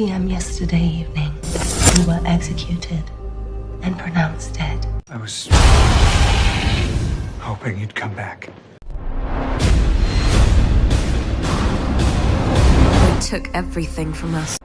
p.m. yesterday evening, you were executed and pronounced dead. I was hoping you'd come back. They took everything from us.